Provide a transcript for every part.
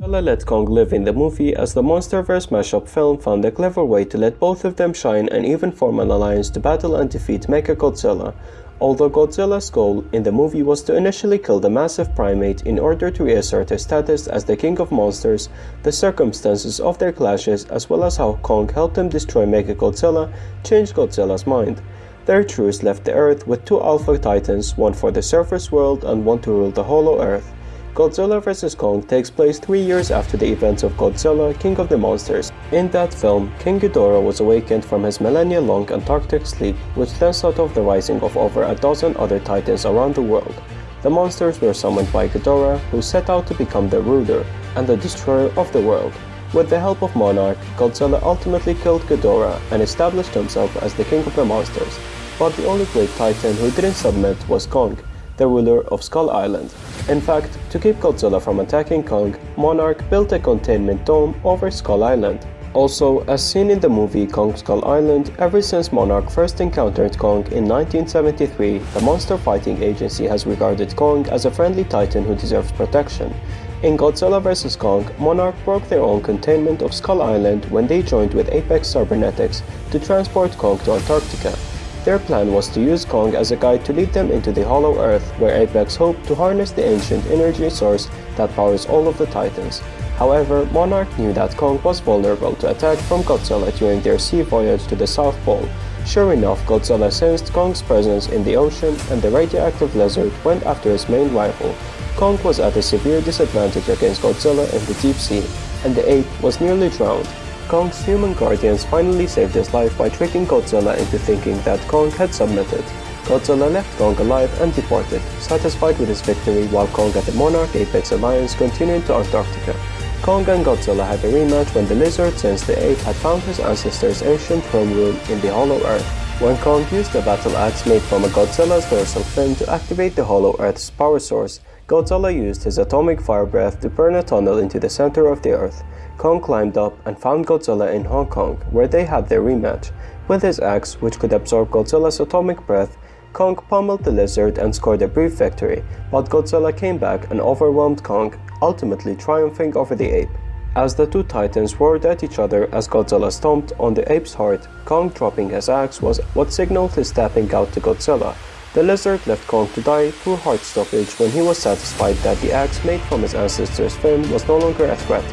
Godzilla let Kong live in the movie as the Monsterverse mashup film found a clever way to let both of them shine and even form an alliance to battle and defeat Mechagodzilla. Although Godzilla's goal in the movie was to initially kill the massive primate in order to reassert his status as the king of monsters, the circumstances of their clashes as well as how Kong helped him destroy Mechagodzilla changed Godzilla's mind. Their truce left the Earth with two Alpha Titans, one for the surface world and one to rule the Hollow Earth. Godzilla vs. Kong takes place three years after the events of Godzilla, King of the Monsters. In that film, King Ghidorah was awakened from his millennia-long Antarctic sleep, which then set off the rising of over a dozen other titans around the world. The monsters were summoned by Ghidorah, who set out to become the ruler and the destroyer of the world. With the help of Monarch, Godzilla ultimately killed Ghidorah and established himself as the king of the monsters. But the only great titan who didn't submit was Kong, the ruler of Skull Island. In fact, to keep Godzilla from attacking Kong, Monarch built a containment dome over Skull Island. Also, as seen in the movie Kong Skull Island, ever since Monarch first encountered Kong in 1973, the Monster Fighting Agency has regarded Kong as a friendly titan who deserves protection. In Godzilla vs. Kong, Monarch broke their own containment of Skull Island when they joined with Apex Cybernetics to transport Kong to Antarctica. Their plan was to use Kong as a guide to lead them into the Hollow Earth, where Apex hoped to harness the ancient energy source that powers all of the Titans. However, Monarch knew that Kong was vulnerable to attack from Godzilla during their sea voyage to the South Pole. Sure enough, Godzilla sensed Kong's presence in the ocean and the radioactive lizard went after his main rival. Kong was at a severe disadvantage against Godzilla in the deep sea, and the ape was nearly drowned. Kong's human guardians finally saved his life by tricking Godzilla into thinking that Kong had submitted. Godzilla left Kong alive and departed, satisfied with his victory while Kong and the Monarch Apex Alliance continued to Antarctica. Kong and Godzilla had a rematch when the lizard since the ape had found his ancestor's ancient home room in the Hollow Earth. When Kong used a battle axe made from a Godzilla's dorsal fin to activate the Hollow Earth's power source, Godzilla used his atomic fire breath to burn a tunnel into the center of the Earth. Kong climbed up and found Godzilla in Hong Kong, where they had their rematch. With his axe, which could absorb Godzilla's atomic breath, Kong pummeled the lizard and scored a brief victory, but Godzilla came back and overwhelmed Kong, ultimately triumphing over the ape. As the two titans roared at each other as Godzilla stomped on the ape's heart, Kong dropping his axe was what signaled his tapping out to Godzilla. The lizard left Kong to die through heart stoppage when he was satisfied that the axe made from his ancestor's fin was no longer a threat.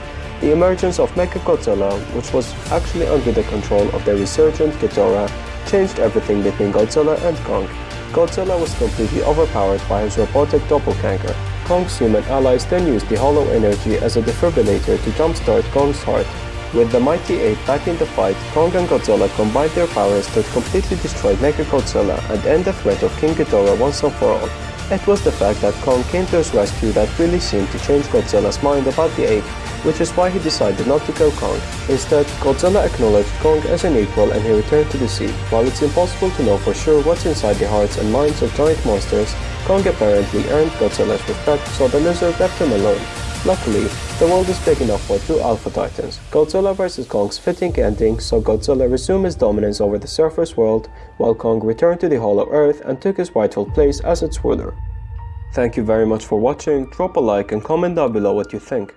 The emergence of Mechagodzilla, which was actually under the control of the resurgent Ghidorah, changed everything between Godzilla and Kong. Godzilla was completely overpowered by his robotic doppelganger. Kong's human allies then used the hollow energy as a defibrillator to jumpstart Kong's heart. With the mighty ape back in the fight, Kong and Godzilla combined their powers to completely destroy Mechagodzilla and end the threat of King Ghidorah once and for all. It was the fact that Kong came to his rescue that really seemed to change Godzilla's mind about the ape which is why he decided not to kill Kong. Instead, Godzilla acknowledged Kong as an equal and he returned to the sea. While it's impossible to know for sure what's inside the hearts and minds of giant monsters, Kong apparently earned Godzilla's respect, so the lizard left him alone. Luckily, the world is big enough for two Alpha Titans. Godzilla vs Kong's fitting ending saw Godzilla resume his dominance over the surface world, while Kong returned to the Hollow Earth and took his rightful place as its ruler. Thank you very much for watching, drop a like and comment down below what you think.